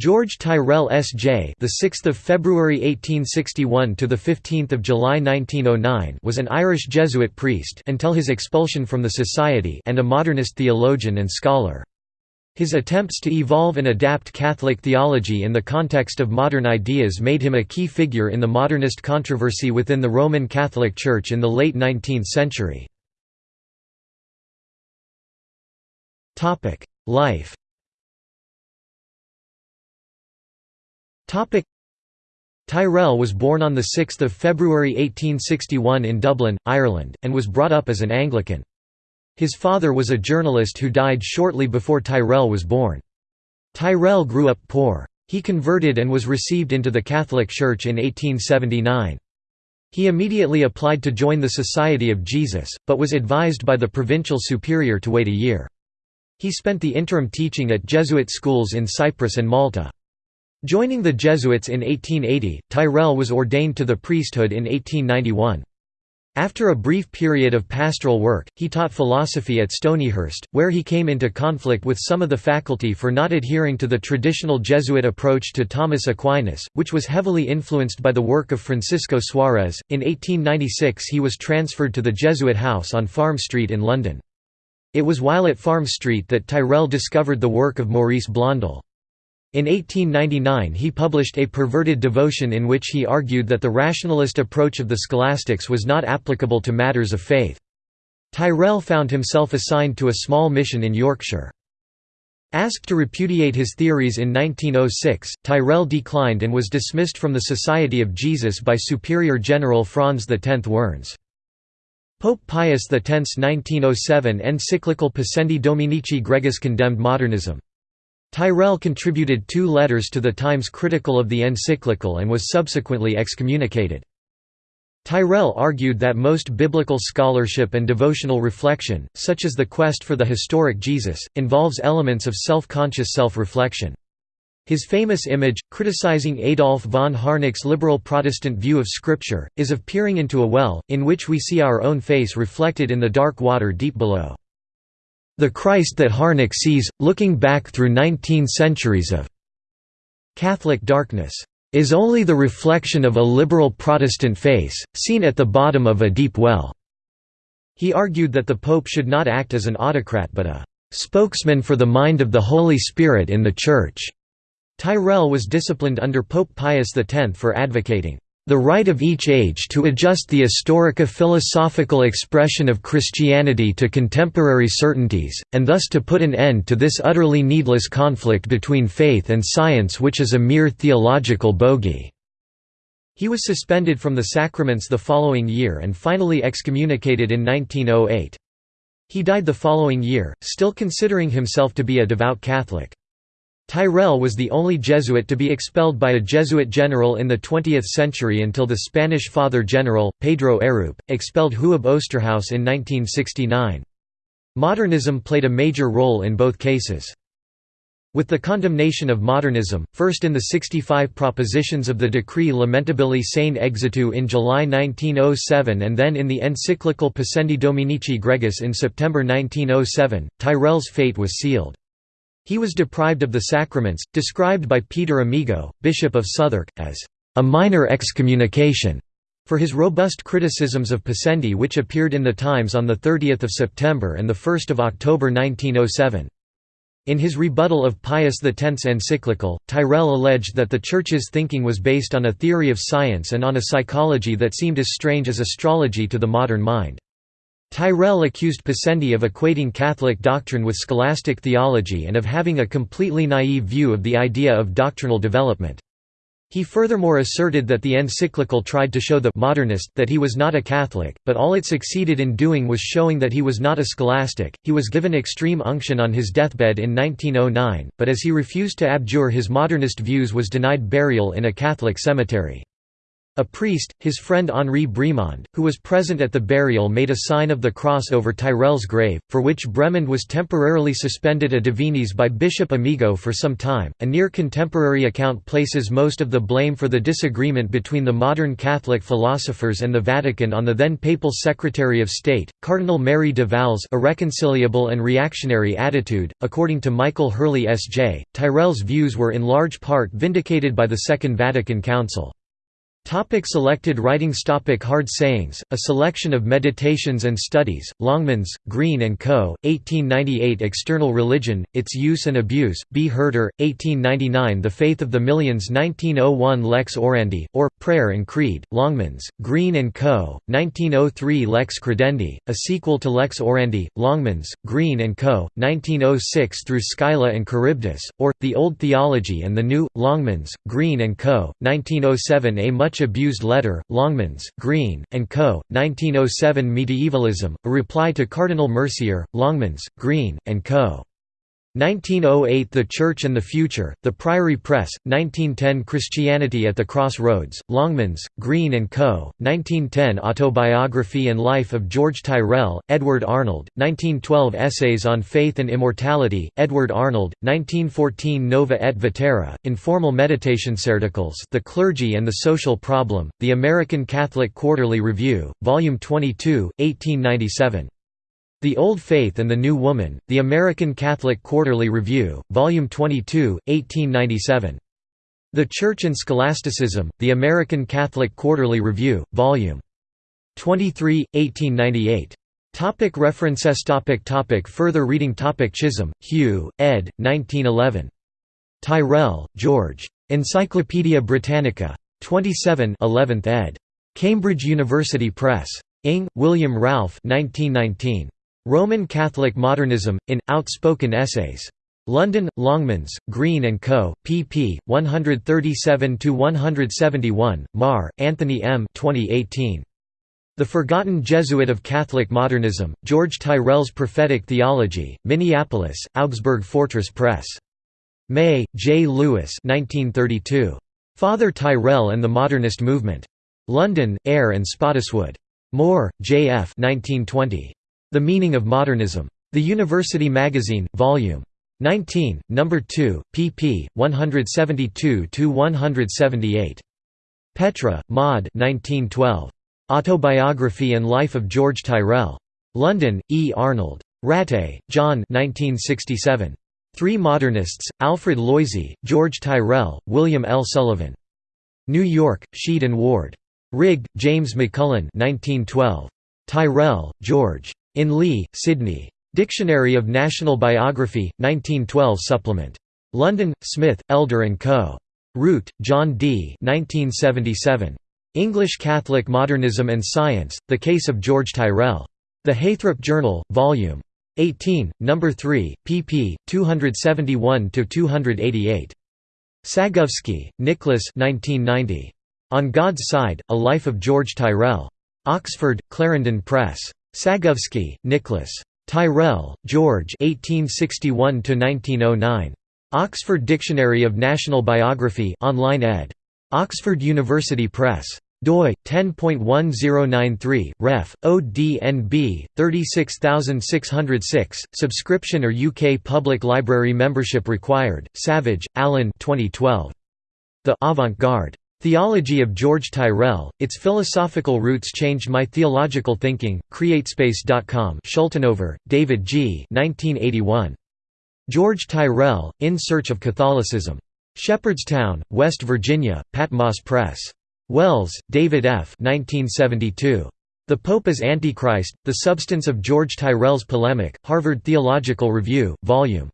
George Tyrrell S.J. the 6th of February 1861 to the 15th of July 1909 was an Irish Jesuit priest until his expulsion from the society and a modernist theologian and scholar. His attempts to evolve and adapt Catholic theology in the context of modern ideas made him a key figure in the modernist controversy within the Roman Catholic Church in the late 19th century. Life Tyrrell was born on 6 February 1861 in Dublin, Ireland, and was brought up as an Anglican. His father was a journalist who died shortly before Tyrrell was born. Tyrrell grew up poor. He converted and was received into the Catholic Church in 1879. He immediately applied to join the Society of Jesus, but was advised by the provincial superior to wait a year. He spent the interim teaching at Jesuit schools in Cyprus and Malta. Joining the Jesuits in 1880, Tyrrell was ordained to the priesthood in 1891. After a brief period of pastoral work, he taught philosophy at Stonyhurst, where he came into conflict with some of the faculty for not adhering to the traditional Jesuit approach to Thomas Aquinas, which was heavily influenced by the work of Francisco Suarez. In 1896 he was transferred to the Jesuit house on Farm Street in London. It was while at Farm Street that Tyrrell discovered the work of Maurice Blondel. In 1899 he published A Perverted Devotion in which he argued that the rationalist approach of the scholastics was not applicable to matters of faith. Tyrrell found himself assigned to a small mission in Yorkshire. Asked to repudiate his theories in 1906, Tyrrell declined and was dismissed from the Society of Jesus by Superior General Franz X Wernz. Pope Pius X's 1907 encyclical Pascendi Dominici Gregis condemned modernism. Tyrrell contributed two letters to the Times critical of the encyclical and was subsequently excommunicated. Tyrrell argued that most biblical scholarship and devotional reflection, such as the quest for the historic Jesus, involves elements of self-conscious self-reflection. His famous image, criticizing Adolf von Harnack's liberal Protestant view of Scripture, is of peering into a well, in which we see our own face reflected in the dark water deep below. The Christ that Harnack sees, looking back through nineteen centuries of Catholic darkness, is only the reflection of a liberal Protestant face, seen at the bottom of a deep well." He argued that the Pope should not act as an autocrat but a "...spokesman for the mind of the Holy Spirit in the Church." Tyrrell was disciplined under Pope Pius X for advocating the right of each age to adjust the historico-philosophical expression of Christianity to contemporary certainties, and thus to put an end to this utterly needless conflict between faith and science which is a mere theological bogey." He was suspended from the sacraments the following year and finally excommunicated in 1908. He died the following year, still considering himself to be a devout Catholic. Tyrrell was the only Jesuit to be expelled by a Jesuit general in the 20th century until the Spanish Father General, Pedro Arrupe, expelled Huub Oosterhuis in 1969. Modernism played a major role in both cases. With the condemnation of modernism, first in the 65 propositions of the Decree Lamentabili Sane Exitu in July 1907 and then in the encyclical Pascendi Dominici Gregis in September 1907, Tyrrell's fate was sealed. He was deprived of the sacraments, described by Peter Amigo, Bishop of Southwark, as a minor excommunication for his robust criticisms of Pascendi which appeared in the Times on 30 September and 1 October 1907. In his rebuttal of Pius X's encyclical, Tyrrell alleged that the Church's thinking was based on a theory of science and on a psychology that seemed as strange as astrology to the modern mind. Tyrrell accused Pascendi of equating Catholic doctrine with scholastic theology and of having a completely naive view of the idea of doctrinal development. He furthermore asserted that the encyclical tried to show the modernist that he was not a Catholic, but all it succeeded in doing was showing that he was not a scholastic. He was given extreme unction on his deathbed in 1909, but as he refused to abjure his modernist views was denied burial in a Catholic cemetery. A priest, his friend Henri Bremond, who was present at the burial made a sign of the cross over Tyrrell's grave, for which Bremond was temporarily suspended a divinis by Bishop Amigo for some time. A near contemporary account places most of the blame for the disagreement between the modern Catholic philosophers and the Vatican on the then papal Secretary of State, Cardinal Merry del Val's irreconcilable and reactionary attitude. According to Michael Hurley S.J., Tyrrell's views were in large part vindicated by the Second Vatican Council. Topic selected writings Topic Hard sayings, a selection of meditations and studies, Longmans, Green & Co., 1898 External Religion, Its Use and Abuse, B. Herder, 1899 The Faith of the Millions 1901 Lex Orandi, or, Prayer and Creed, Longmans, Green & Co., 1903 Lex Credendi, a sequel to Lex Orandi, Longmans, Green & Co., 1906 through Scylla and Charybdis, or, The Old Theology and the New, Longmans, Green & Co., 1907 A much much abused letter, Longmans, Green, and Co., 1907 Medievalism, a reply to Cardinal Mercier, Longmans, Green, and Co. 1908 The Church and the Future, The Priory Press, 1910 Christianity at the Crossroads, Longmans, Green & Co., 1910 Autobiography and Life of George Tyrrell, Edward Arnold, 1912 Essays on Faith and Immortality, Edward Arnold, 1914 Nova et Vetera, Informal Meditations articles The Clergy and the Social Problem, The American Catholic Quarterly Review, Volume 22, 1897. The Old Faith and the New Woman, The American Catholic Quarterly Review, Volume 22, 1897. The Church and Scholasticism, The American Catholic Quarterly Review, Volume 23, 1898. Topic references topic topic Further reading topic Chisholm, Hugh, ed. 1911. Tyrrell, George. Encyclopædia Britannica. 27 11th ed. Cambridge University Press. Inge. William Ralph 1919. Roman Catholic Modernism, in, Outspoken Essays. London, Longmans, Green & Co., pp. 137–171, Maher, Anthony M. 2018. The Forgotten Jesuit of Catholic Modernism, George Tyrrell's Prophetic Theology, Minneapolis, Augsburg Fortress Press. May, J. Lewis 1932. Father Tyrrell and the Modernist Movement. London, Eyre and Spottiswoode. Moore, J. F. 1920. The Meaning of Modernism. The University Magazine, Vol. 19, No. 2, pp. 172–178. Petre, Maud Autobiography and Life of George Tyrrell. London, E. Arnold. Ratté, John 1967. Three Modernists, Alfred Loisy, George Tyrrell, William L. Sullivan. New York, Sheed and Ward. Rigg, James McMullen 1912. Tyrrell, George. In Lee, Sidney. Dictionary of National Biography, 1912 supplement. London, Smith, Elder & Co. Root, John D. 1977. English Catholic Modernism and Science, The Case of George Tyrrell. The Heythrop Journal, Vol. 18, No. 3, pp. 271–288. Sagovsky, Nicholas On God's Side, A Life of George Tyrrell. Oxford, Clarendon Press. Sagovsky, Nicholas. Tyrrell, George 1861 Oxford Dictionary of National Biography online ed. Oxford University Press. doi 10.1093 ref ODNB 36606 subscription or UK Public Library membership required Savage Alan 2012 The Avant-Garde Theology of George Tyrrell, Its Philosophical Roots Changed My Theological Thinking, Createspace.com Schultenover, David G. 1981. George Tyrrell, In Search of Catholicism. Shepherdstown, West Virginia, Patmos Press. Wells, David F. 1972. The Pope as Antichrist, The Substance of George Tyrrell's Polemic, Harvard Theological Review, Vol.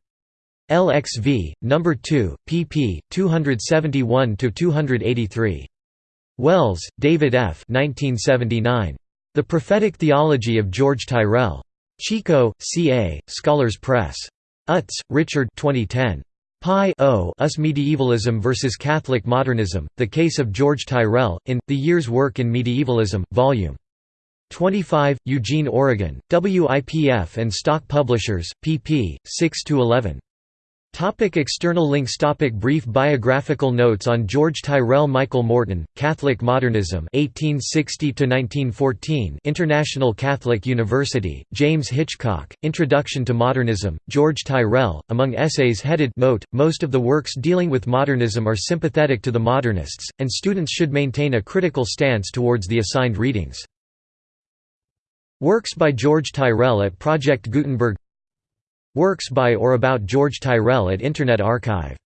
LXV, No. 2, pp. 271–283. Wells, David F. 1979. The Prophetic Theology of George Tyrrell. Chico, C.A., Scholars Press. Utz, Richard 2010. Pi o Us Medievalism vs. Catholic Modernism, The Case of George Tyrrell, in, The Year's Work in Medievalism, Vol. 25, Eugene, Oregon, WIPF and Stock Publishers, pp. 6–11. Topic external links Topic Brief biographical notes on George Tyrrell Michael Morton, Catholic Modernism 1860–1914 International Catholic University, James Hitchcock, Introduction to Modernism, George Tyrrell, among essays headed Note, most of the works dealing with modernism are sympathetic to the modernists, and students should maintain a critical stance towards the assigned readings. Works by George Tyrrell at Project Gutenberg Works by or about George Tyrrell at Internet Archive